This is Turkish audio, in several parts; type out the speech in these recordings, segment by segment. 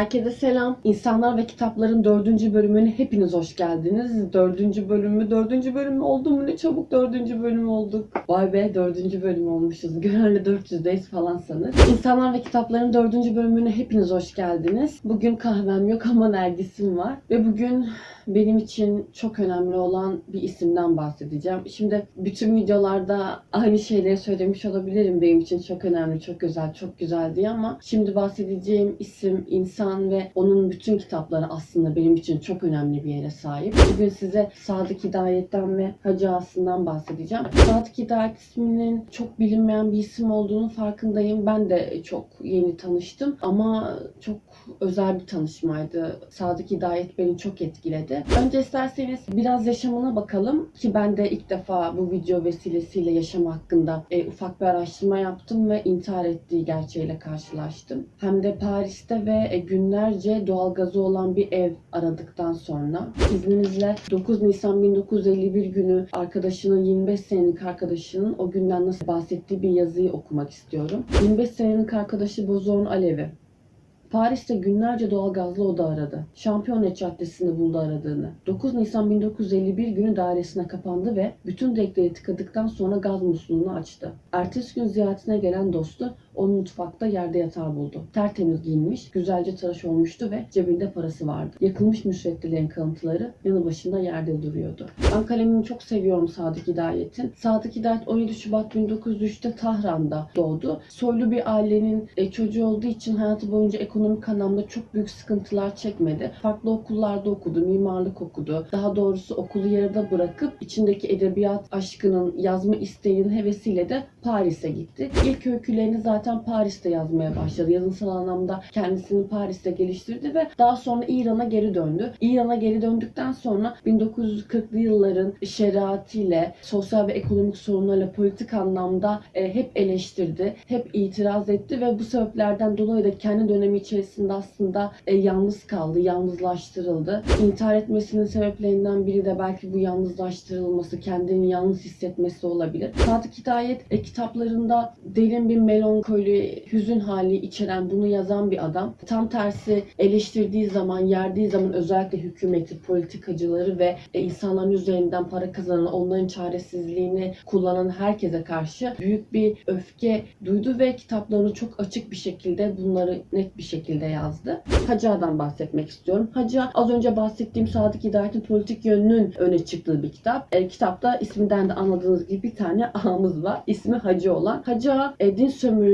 Herkese selam. İnsanlar ve Kitapların dördüncü bölümüne hepiniz hoş geldiniz. Dördüncü bölümü, dördüncü bölüm oldu mu ne çabuk dördüncü bölüm olduk. Vay be dördüncü bölüm olmuşuz. Genelde 400'deyiz falan sanır. İnsanlar ve Kitapların dördüncü bölümüne hepiniz hoş geldiniz. Bugün kahvem yok ama nergisim var. Ve bugün benim için çok önemli olan bir isimden bahsedeceğim. Şimdi bütün videolarda aynı şeyleri söylemiş olabilirim. Benim için çok önemli, çok güzel, çok güzel diye ama şimdi bahsedeceğim isim, insan ve onun bütün kitapları aslında benim için çok önemli bir yere sahip. Bugün size Sadık Hidayet'ten ve Hacı Aslı'ndan bahsedeceğim. Sadık Hidayet isminin çok bilinmeyen bir isim olduğunu farkındayım. Ben de çok yeni tanıştım ama çok özel bir tanışmaydı. Sadık Hidayet beni çok etkiledi. Önce isterseniz biraz yaşamına bakalım ki ben de ilk defa bu video vesilesiyle yaşam hakkında e, ufak bir araştırma yaptım ve intihar ettiği gerçeğiyle karşılaştım. Hem de Paris'te ve e, günlerce doğalgazı olan bir ev aradıktan sonra izninizle 9 Nisan 1951 günü arkadaşının 25 senelik arkadaşının o günden nasıl bahsettiği bir yazıyı okumak istiyorum. 25 senelik arkadaşı Bozor'un Alevi. Paris'te günlerce doğalgazlı oda aradı. Şampiyonet Caddesi'nde buldu aradığını. 9 Nisan 1951 günü dairesine kapandı ve bütün direkleri tıkadıktan sonra gaz musluğunu açtı. Ertesi gün ziyaretine gelen dostu onu mutfakta yerde yatar buldu. Tertemiz giyinmiş, güzelce tıraş olmuştu ve cebinde parası vardı. Yakılmış müsveddilerin kalıntıları yanı başında yerde duruyordu. Ben kalemini çok seviyorum Sadık Hidayet'in. Sadık Hidayet 17 Şubat 1903'te Tahran'da doğdu. Soylu bir ailenin e, çocuğu olduğu için hayatı boyunca ekonomik anlamda çok büyük sıkıntılar çekmedi. Farklı okullarda okudu, mimarlık okudu. Daha doğrusu okulu yarıda bırakıp içindeki edebiyat aşkının, yazma isteğinin hevesiyle de Paris'e gitti. İlk öykülerini zaten Paris'te yazmaya başladı. Yazınsal anlamda kendisini Paris'te geliştirdi ve daha sonra İran'a geri döndü. İran'a geri döndükten sonra 1940'lı yılların şeriatıyla, sosyal ve ekonomik sorunlarla politik anlamda e, hep eleştirdi, hep itiraz etti ve bu sebeplerden dolayı da kendi dönemi içerisinde aslında e, yalnız kaldı, yalnızlaştırıldı. İntihar etmesinin sebeplerinden biri de belki bu yalnızlaştırılması, kendini yalnız hissetmesi olabilir. Sadık Hidayet e, kitaplarında derin bir melankoli, hüzün hali içeren bunu yazan bir adam. Tam tersi eleştirdiği zaman, yerdiği zaman özellikle hükümeti, politikacıları ve e, insanların üzerinden para kazanan, onların çaresizliğini kullanan herkese karşı büyük bir öfke duydu ve kitaplarını çok açık bir şekilde bunları net bir şekilde yazdı. Hacı'dan bahsetmek istiyorum. Hacı az önce bahsettiğim Sadık Hidayet'in politik yönünün öne çıktığı bir kitap. E, kitapta isminden de anladığınız gibi bir tane ağamız var. İsmi Hacı olan. Hacı e, din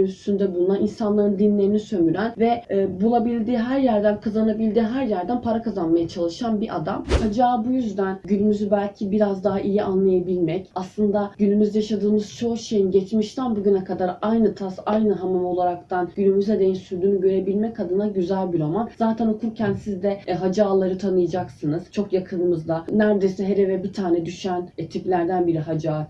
sömürüsünde bulunan, insanların dinlerini sömüren ve e, bulabildiği her yerden, kazanabildiği her yerden para kazanmaya çalışan bir adam. Hacı Ağa bu yüzden günümüzü belki biraz daha iyi anlayabilmek, aslında günümüzde yaşadığımız çoğu şeyin geçmişten bugüne kadar aynı tas, aynı hamam olaraktan günümüze değin sürdüğünü görebilmek adına güzel bir roman. Zaten okurken siz de e, Hacı Ağaları tanıyacaksınız. Çok yakınımızda. Neredeyse her eve bir tane düşen e, tiplerden biri Hacı Ağa.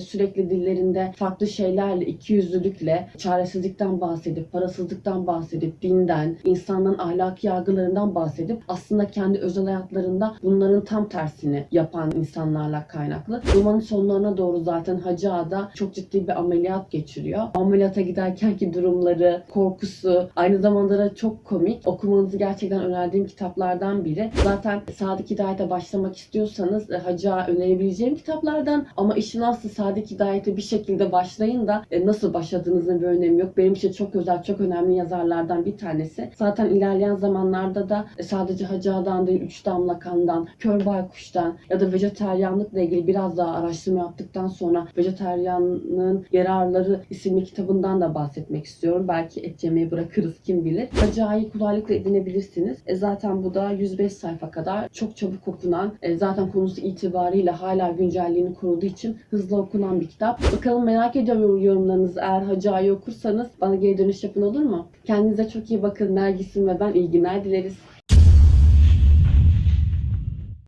Sürekli dillerinde farklı şeylerle, ikiyüzlülükle, çaresizlikten bahsedip, parasızlıktan bahsedip, dinden, insanların ahlaki yargılarından bahsedip aslında kendi özel hayatlarında bunların tam tersini yapan insanlarla kaynaklı. Romanın sonlarına doğru zaten Hacı Ağa'da çok ciddi bir ameliyat geçiriyor. Ameliyata giderkenki durumları, korkusu, aynı zamanda da çok komik. Okumanızı gerçekten önerdiğim kitaplardan biri. Zaten Sadık Hidayet'e başlamak istiyorsanız e, Hacı Ağa önerebileceğim kitaplardan ama işin aslı Sadık Hidayet'e bir şekilde başlayın da e, nasıl başladığınızın bir önemi yok. Benim için çok özel, çok önemli yazarlardan bir tanesi. Zaten ilerleyen zamanlarda da sadece Hacı Ağa'dan değil, Üç Damla Kan'dan, Kör Baykuş'tan ya da vejeteryanlıkla ilgili biraz daha araştırma yaptıktan sonra Vejeteryanlığın Yararları isimli kitabından da bahsetmek istiyorum. Belki et yemeyi bırakırız kim bilir. Hacı Ağa'yı kolaylıkla edinebilirsiniz. E, zaten bu da 105 sayfa kadar çok çabuk okunan, e, zaten konusu itibariyle hala güncelliğini koruduğu için hızlı okunan bir kitap. Bakalım merak ediyorum yorumlarınızı. Eğer Hacı Ağa'yı okursanız bana geri dönüş yapın olur mu? Kendinize çok iyi bakın. Nergis'im ve ben iyi günler dileriz.